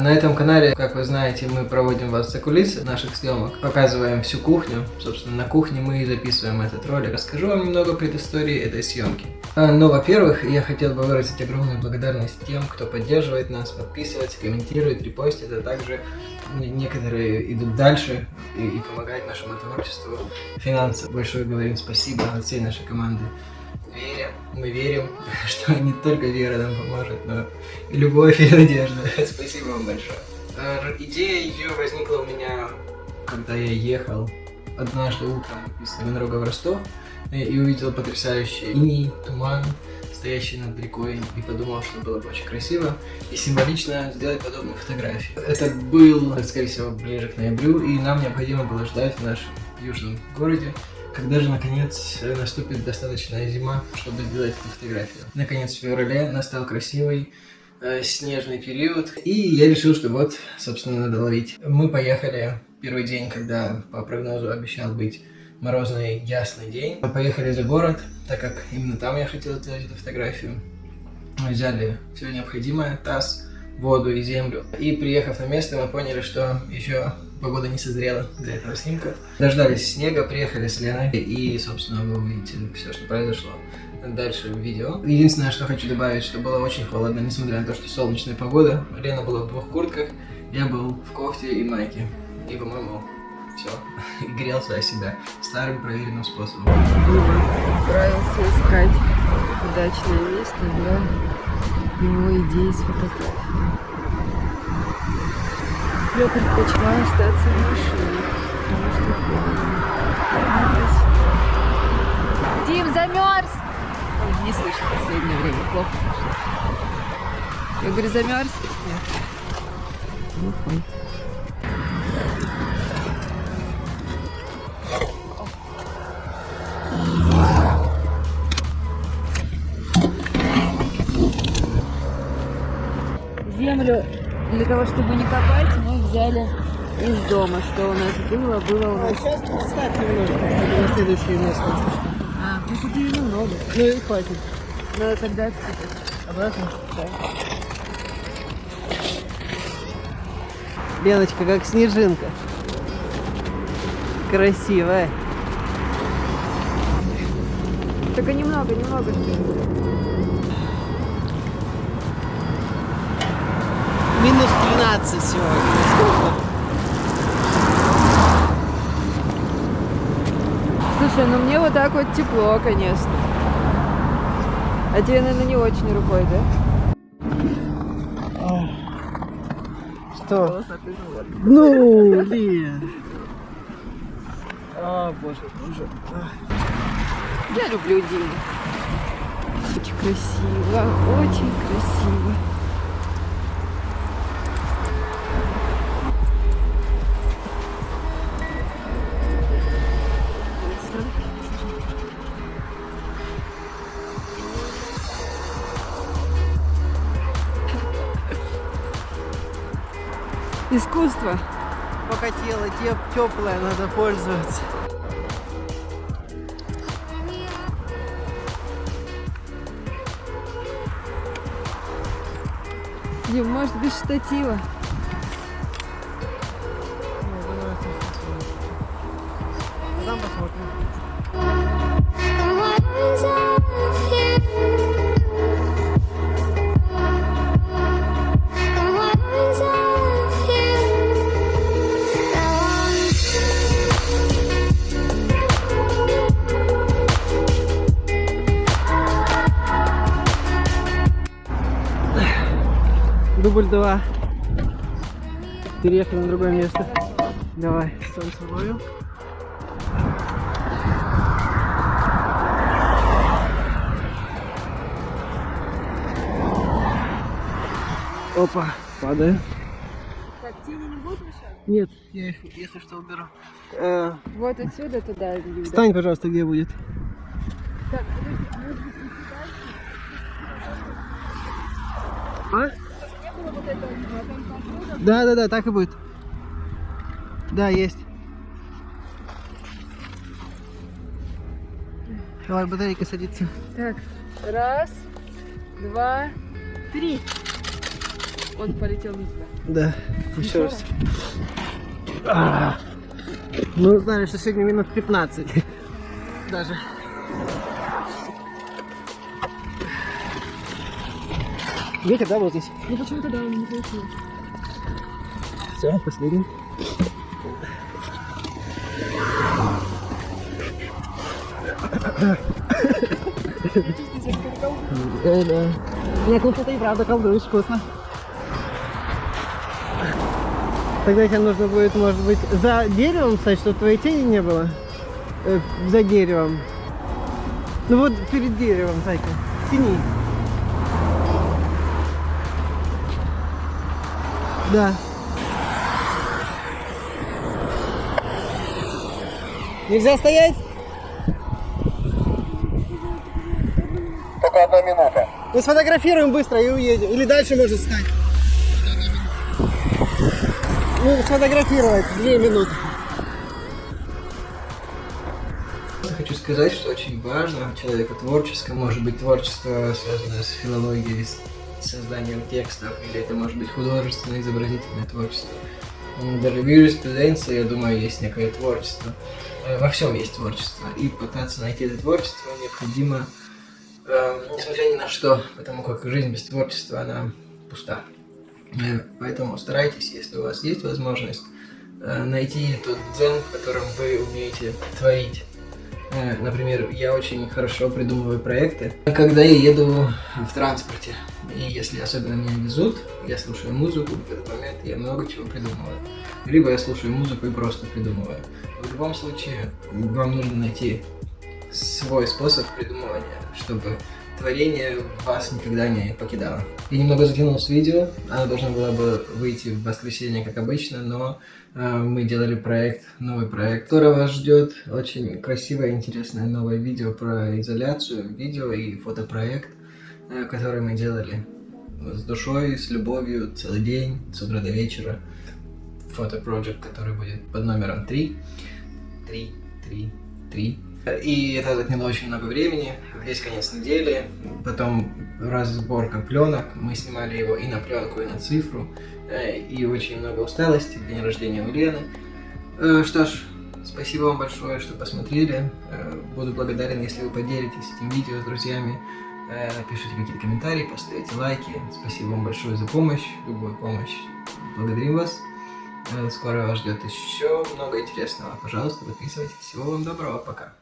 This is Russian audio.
На этом канале, как вы знаете, мы проводим вас за кулисы наших съемок, показываем всю кухню. Собственно, на кухне мы и записываем этот ролик. Расскажу вам немного предыстории этой съемки. А, ну, во-первых, я хотел бы выразить огромную благодарность тем, кто поддерживает нас, подписывается, комментирует, репостит, а также некоторые идут дальше и, и помогают нашему творчеству финансово. Большое говорим спасибо от всей нашей команды верим, мы верим, что не только вера нам поможет, но и любовь и надежда. Спасибо вам большое. Идея ее возникла у меня, когда я ехал однажды утром из Таганрога в Ростов и увидел потрясающий иней, туман, стоящий над рекой, и подумал, что было бы очень красиво и символично сделать подобную фотографию. Это был, скорее всего, ближе к ноябрю, и нам необходимо было ждать в нашем южном городе когда же, наконец, наступит достаточная зима, чтобы сделать эту фотографию? Наконец, в феврале настал красивый э, снежный период, и я решил, что вот, собственно, надо ловить. Мы поехали первый день, когда по прогнозу обещал быть морозный, ясный день. Мы поехали за город, так как именно там я хотел сделать эту фотографию. Мы взяли все необходимое, таз, воду и землю. И приехав на место, мы поняли, что еще погода не созрела для этого снимка. Дождались снега, приехали с Леной, и, собственно, вы увидите все, что произошло дальше в видео. Единственное, что хочу добавить, что было очень холодно, несмотря на то, что солнечная погода. Лена была в двух куртках, я был в кофте и майке. И, по-моему, все, и грелся о себя старым проверенным способом. Отправился искать удачное место для его идеи с фотографией. Я предпочла остаться в машине, потому что холодно. Дим, замерз! Ой, не слышу в последнее время, плохо слышно. Я говорю, замерз? Нет. Глухой. Землю для того, чтобы не копать, мы взяли из дома. Что у нас было, было у нас... А сейчас поставь немножко, на следующее место. А, ну купили немного. Ну и хватит. Ну тогда Обратно? Да. Леночка, как снежинка. Красивая. Только немного, немного. Минус 13 сегодня. Слушай, ну мне вот так вот тепло, конечно. А тебе, наверное, не очень рукой, да? Что? Ну, Лен. А, боже, боже. Я люблю день. Очень красиво, очень красиво. Искусство. Пока тело теп теплое, надо пользоваться. Дим, может без штатива. Потом посмотрим. Дубль 2. Переехали на другое место. Давай, солнце ловим. Опа, падаю. Так, тени не будут мешать? Нет, я их, если что, уберу. Э, Вот отсюда туда встань, пожалуйста, где будет. Так, подожди, а может быть не А? Не вот а там. Да, да, да, так и будет. Да, есть. Давай, батарейка садится. Так, раз, два, три. Он полетел на тебя. Да, еще раз. А. Мы узнали, что сегодня минус 15. Даже. Ветер, да, вот здесь? Ну почему-то да, он не получил. Все, последний. Да, да. Нет, ну что-то и правда колдуешь вкусно. Тогда тебе нужно будет, может быть, за деревом стать, чтобы твоей тени не было. Э, за деревом. Ну вот перед деревом, Зайка. Тяни. Да. Нельзя стоять? Только одна минута. Мы сфотографируем быстро и уедем. Или дальше может стать. Ну, сфотографировать. Две минуты. Хочу сказать, что очень важно в человеку творческом, может быть творчество, связанное с филологией, с созданием текстов, или это может быть художественное, изобразительное творчество. Даже в юриспруденции, я думаю, есть некое творчество. Э, Во всем есть творчество. И пытаться найти это творчество необходимо, э, несмотря ни на что, потому как жизнь без творчества, она пуста. Э, Поэтому старайтесь, если у вас есть возможность, э, найти тот дзен, в котором вы умеете творить. Э, Например, я очень хорошо придумываю проекты, когда я еду в транспорте. И если особенно меня везут, я слушаю музыку, в этот момент я много чего придумываю. Либо я слушаю музыку и просто придумываю. В любом случае, вам нужно найти свой способ придумывания, чтобы творение вас никогда не покидало. Я немного затянул с видео, оно должно было бы выйти в воскресенье, как обычно, но э, мы делали проект, новый проект, который вас ждет. Очень красивое, интересное новое видео про изоляцию, видео и фотопроект, э, который мы делали с душой, с любовью, целый день, с утра до вечера. Фотопроект, который будет под номером 3. 3, 3, 3. И это заняло очень много времени, весь конец недели, потом разборка пленок, мы снимали его и на пленку, и на цифру, э, и очень много усталости, день рождения у Лены. Э, Что ж, спасибо вам большое, что посмотрели, Э, буду благодарен, если вы поделитесь этим видео с друзьями, напишите какие-то комментарии, поставите лайки, спасибо вам большое за помощь, любую помощь, благодарим вас. Скоро вас ждет еще много интересного. Пожалуйста, подписывайтесь. Всего вам доброго. Пока.